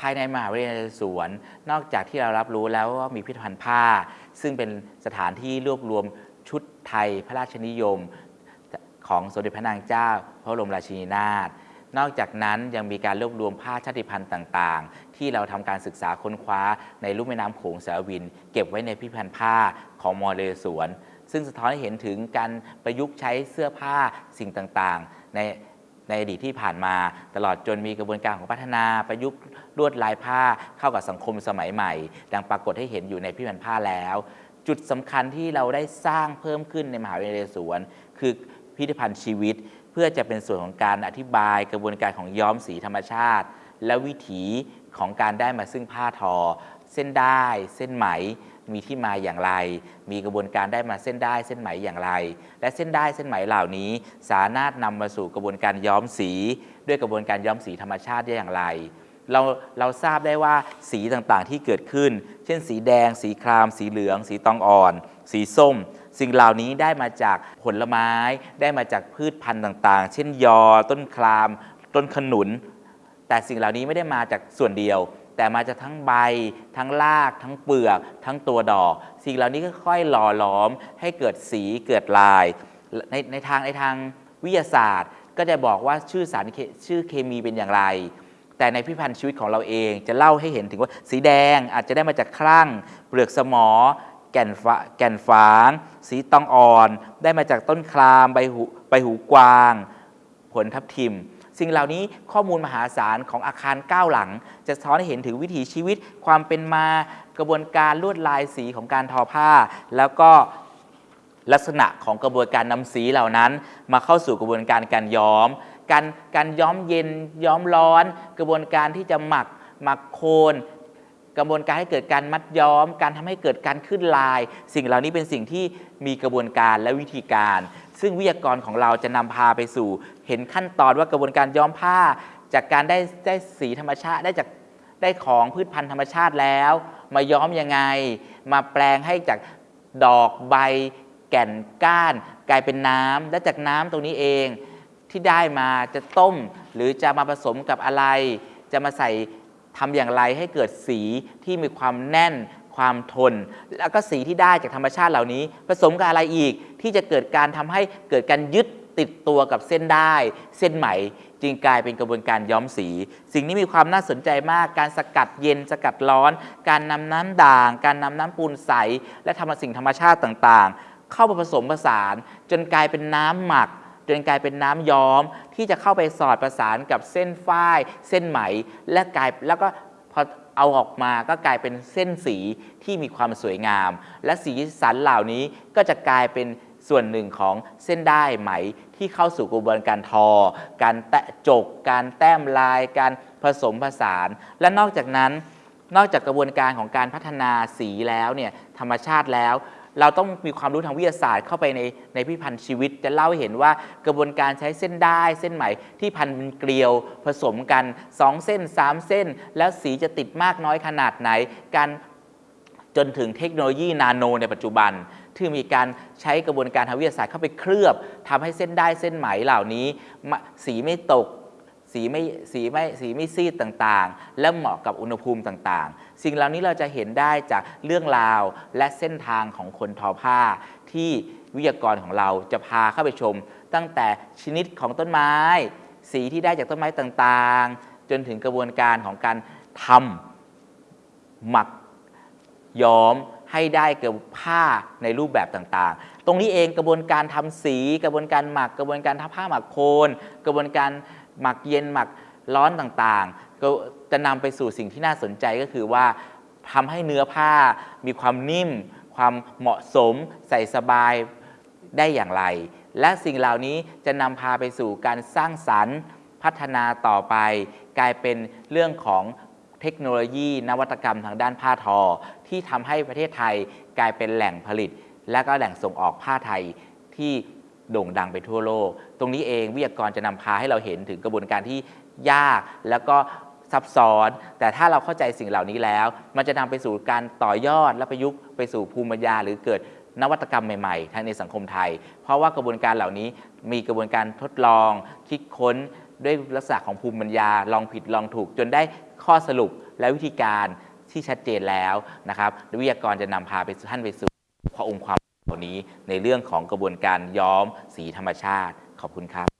ภายในมหาวิทยาลัยสวน นอกจากที่เรารับรู้แล้วว่ามีพิพิธภัณฑ์ผ้า ซึ่งเป็นสถานที่รวบรวมชุดไทยพระราชนิยม ของสมเด็จพระนางเจ้า พระบรมราชินีนาถนอกจากนั้นยังมีการรวบรวมผ้าชาติพันธุ์ต่างๆ ที่เราทำการศึกษาค้นคว้าในลุ่มแม่น้ำโขงสาวิน เก็บไว้ในพิพิธภัณฑ์ผ้าของมอเลสวน ซึ่งสะท้อนให้เห็นถึงการประยุกต์ใช้เสื้อผ้าสิ่งต่างๆ ใน ในอดีตที่ผ่านมา ตลอดจนมีกระบวนการของพัฒนาประยุกต์ลวดลายผ้าเข้ากับสังคมสมัยใหม่ ดังปรากฏให้เห็นอยู่ในพิพิธภัณฑ์ผ้าแล้ว จุดสำคัญที่เราได้สร้างเพิ่มขึ้นในมหาวิทยาลัยสวนคือพิพิธภัณฑ์ชีวิต เพื่อจะเป็นส่วนของการอธิบายกระบวนการของย้อมสีธรรมชาติ และวิถีของการได้มาซึ่งผ้าทอ เส้นได้ เส้นไหม มีที่มาอย่างไร มีกระบวนการได้มาเส้นได้เส้นไหมอย่างไร และเส้นได้เส้นไหมเหล่านี้ สามารถนำมาสู่กระบวนการย้อมสี ด้วยกระบวนการย้อมสีธรรมชาติได้อย่างไร เราเราทราบได้ว่าสีต่างๆที่เกิดขึ้น เช่น สีแดง สีคราม สีเหลือง สีตองอ่อน สีส้ม สิ่งเหล่านี้ได้มาจากผลไม้ ได้มาจากพืชพันธุ์ต่างๆ เช่นยอ ต้นคราม ต้นขนุน แต่สิ่งเหล่านี้ไม่ได้มาจากส่วนเดียว แต่มาจากทั้งใบ ทั้งราก ทั้งเปลือก ทั้งตัวดอก สิ่งเหล่านี้ก็ค่อยหล่อหลอม ให้เกิดสีเกิดลาย ในในทางในทางวิทยาศาสตร์ ก็จะบอกว่าชื่อสารชื่อเคมีเป็นอย่างไร แต่ในพิพิธภัณฑ์ชีวิตของเราเองจะเล่าให้เห็นถึงว่าสีแดงอาจจะได้มาจากครั่ง เปลือกสมอ แก่นฝาแก่นฝาง สีตองอ่อน ได้มาจากต้นครามใบหูใบหูกวาง ผลทับทิม สิ่งเหล่านี้ข้อมูลมหาศาลของอาคารก้าหลัง จะสะท้อนให้เห็นถึงวิถีชีวิต ความเป็นมากระบวนการลวดลายสีของการทอผ้า แล้วก็ลักษณะของกระบวนการนำสีเหล่านั้น มาเข้าสู่กระบวนการการย้อม การการย้อมเย็นย้อมร้อน กระบวนการที่จะหมักหมักโคนกระบวนการให้เกิดการมัดย้อม การทำให้เกิดการขึ้นลาย สิ่งเหล่านี้เป็นสิ่งที่มีกระบวนการและวิธีการ ซึ่งวิทยากรของเราจะนำพาไปสู่ เห็นขั้นตอนว่ากระบวนการย้อมผ้า จากการได้ได้สีธรรมชาติได้จากได้ของพืชพันธุ์ธรรมชาติแล้ว มาย้อมยังไง มาแปลงให้จากดอกใบ แก่นก้าน กลายเป็นน้ำและจากน้ำตรงนี้เองที่ได้มาจะต้ม หรือจะมาผสมกับอะไร จะมาใส่ทำอย่างไรให้เกิดสีที่มีความแน่นความทน แล้วก็สีที่ได้จากธรรมชาติเหล่านี้ ผสมกับอะไรอีก ที่จะเกิดการทำให้เกิดการยึดติดตัวกับเส้นได้ เส้นไหมจึงกลายเป็นกระบวนการย้อมสี สิ่งนี้มีความน่าสนใจมาก การสกัดเย็น สกัดร้อน การนำน้ำด่าง การนำน้ำปูนใส และทำสิ่งธรรมชาติต่างๆ เข้ามาผสมผสาน จนกลายเป็นน้ำหมักจนกลายเป็นน้ำย้อมที่จะเข้าไปสอดประสานกับเส้นฝ้าย เส้นไหม และกลายแล้วก็พอเอาออกมาก็กลายเป็นเส้นสีที่มีความสวยงาม และสีสันเหล่านี้ก็จะกลายเป็น ส่วนหนึ่งของเส้นได้ไหมที่เข้าสู่กระบวนการทอ การแตะจก การแต้มลาย การผสมผสาน และนอกจากนั้น นอกจากกระบวนการของการพัฒนาสีแล้วเนี่ยธรรมชาติแล้ว เราต้องมีความรู้ทางวิทยาศาสตร์เข้าไปในในพิพันธ์ชีวิต จะเล่าให้เห็นว่ากระบวนการใช้เส้นได้เส้นไหมที่พันเป็นเกลียวผสมกัน 2 เส้น 3 เส้น แล้วสีจะติดมากน้อยขนาดไหน การจนถึงเทคโนโลยีนาโนในปัจจุบัน ที่มีการใช้กระบวนการทางวิทยาศาสตร์เข้าไปเคลือบทำให้เส้นได้เส้นไหมเหล่านี้ สีไม่ตกสีไม่สีไม่สีไม่ซีดต่างๆ และเหมาะกับอุณหภูมิต่างๆ สิ่งเหล่านี้เราจะเห็นได้จากเรื่องราวและเส้นทางของคนทอผ้า ที่วิทยากรของเราจะพาเข้าไปชม ตั้งแต่ชนิดของต้นไม้ สีที่ได้จากต้นไม้ต่างๆ จนถึงกระบวนการของการทำหมักย้อม ให้ได้เกิดผ้าในรูปแบบต่างๆ ตรงนี้เองกระบวนการทำสี กระบวนการหมัก กระบวนการทำผ้าหมักโคน กระบวนการหมักเย็นหมักร้อนต่างๆ ก็จะนำไปสู่สิ่งที่น่าสนใจก็คือว่าทำให้เนื้อผ้ามีความนิ่ม ความเหมาะสม ใส่สบายได้อย่างไร และสิ่งเหล่านี้จะนำพาไปสู่การสร้างสรรค์ พัฒนาต่อไป กลายเป็นเรื่องของ เทคโนโลยีนวัตกรรมทางด้านผ้าทอ ที่ทำให้ประเทศไทยกลายเป็นแหล่งผลิต และก็แหล่งส่งออกผ้าไทยที่โด่งดังไปทั่วโลก ตรงนี้เองวิทยากรจะนำพาให้เราเห็นถึงกระบวนการที่ยากแล้วก็ซับซ้อน แต่ถ้าเราเข้าใจสิ่งเหล่านี้แล้ว มันจะนำไปสู่การต่อยอดและประยุกต์ไปสู่ภูมิปัญญาหรือเกิดนวัตกรรมใหม่ๆทางในสังคมไทย เพราะว่ากระบวนการเหล่านี้มีกระบวนการทดลอง คิดค้นด้วยลักษณะของภูมิปัญญา ลองผิดลองถูกจนได้ ข้อสรุปและวิธีการที่ชัดเจนแล้วนะครับวิทยากรจะนำพาไปท่านไปสู่พระองค์ความรู้เหล่านี้ในเรื่องของกระบวนการย้อมสีธรรมชาติ ขอบคุณครับ